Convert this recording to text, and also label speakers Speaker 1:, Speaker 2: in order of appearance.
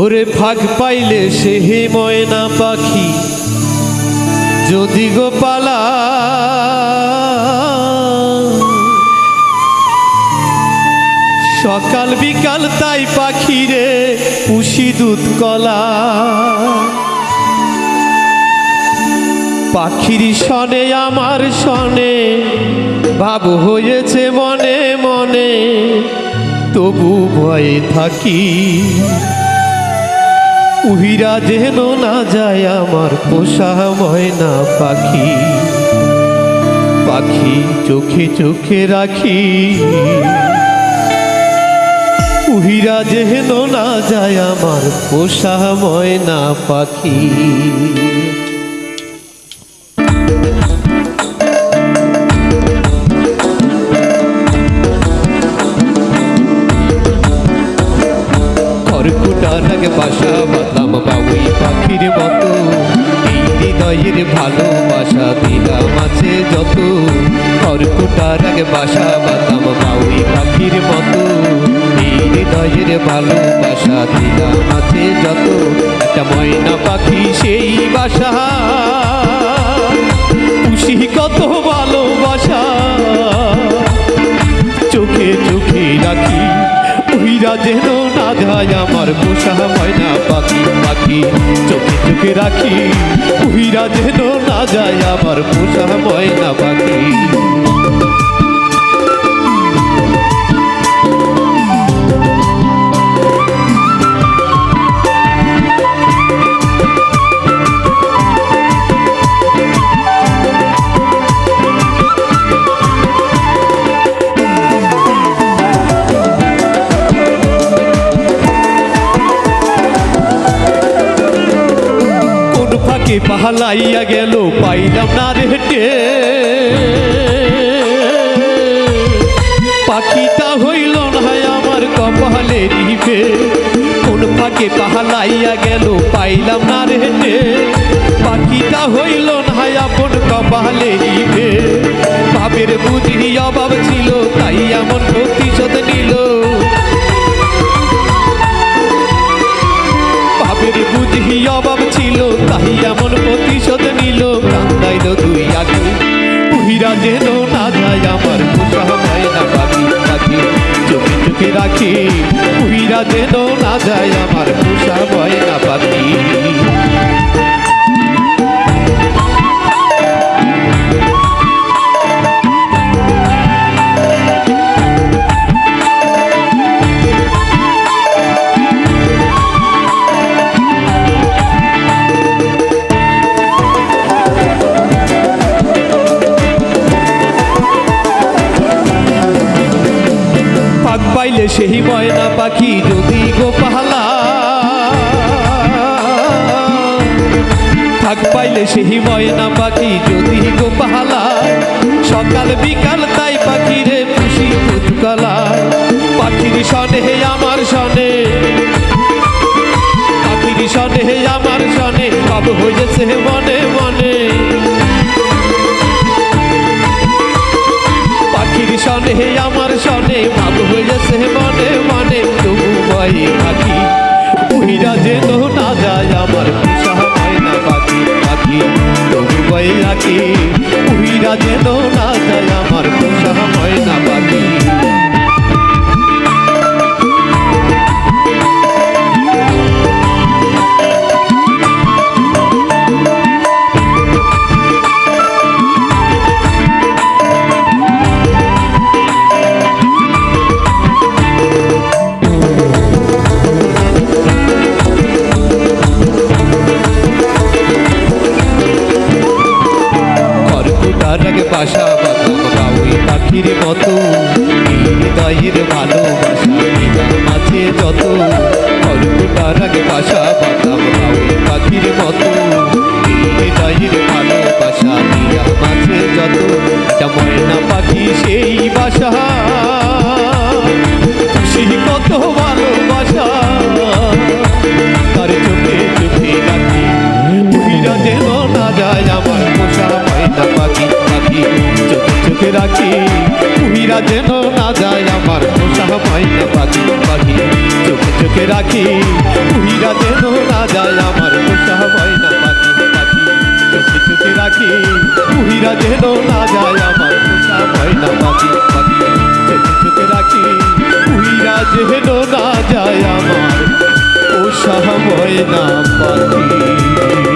Speaker 1: ওরে ফাঁক পাইলে সে হে ময়না পাখি, যদি গোপালা সকাল বিকাল তাই পাখিরে পুষি দুধ কলা। পাখির সনে আমার সনে ভাব হয়েছে মনে মনে, তবু ভয়ে থাকি। উহিরা যেন না যায় আমার পোষা ময়না পাখি। পাখি চোখে চোখে রাখি। উহিরা যেন না যায় আমার পোষা ময়না পাখি। খড়কুটার আগে বাসা বাঁধলাম বাবুই পাখির মতো। এই হৃদয়ের ভালোবাসা দিলাম আছে যত। খড়কুটার আগে বাসা বাঁধলাম বাবুই পাখির মতো। এই হৃদয়ের ভালোবাসা দিলাম আছে যত। একটা ময়না পাখি সেই বাসা। আমার পোষা ময়না পাখি পাখি, চোখে চোখে রাখি। উহিরা যেন না যায় আমার পোষা ময়না পাখি। ফাঁকে পাহালাইয়া গেল, পাইলাম না রে হেঁটে। পাখিটা হইল না আমার কপালে দিবে কোন ফাঁকে পাহালাইয়া গেল, পাইলাম না রে হেঁটে। পাখিটা হইল না আপন কপালে দিবে বাপের বুঝি অভাব উহিরা যেন না যায় আমার পাক পাইলে সেই ময়না পাখি যদি গো পাহালা। থাক পাইলে সেই ময়না পাখি যদি গো পাহালা। সকাল বিকাল তাই পাখি রে খুশি উৎকলা পাখির সনে হে আমার সনে। পাখির সনে হে আমার সনে সব হয়েছে মনে মনে। পাখির সনে আমার সনে ভাব উহিরা যেন না যায় আমার আগে বাসা বাঁধলাম বাউই পাখির মতো। ভালোবাসা মাঝে যত। খড়কুটার আগে বাসা ভুলিয়া যেন না যায় আমার পোষা মাইনা পাখি পাখি চোখে চোখে রাখি ভুলিয়া যেন না যায় আমার উৎসাহ মাইনা পাখি পাখি চোখে চোখে রাখি ভুলিয়া যেন না যায় আমার পোষা মাইনা পাখি পাখি চোখে চোখে রাখি ভুলিয়া যেন না যায় আমার পোষা ময়না পাখি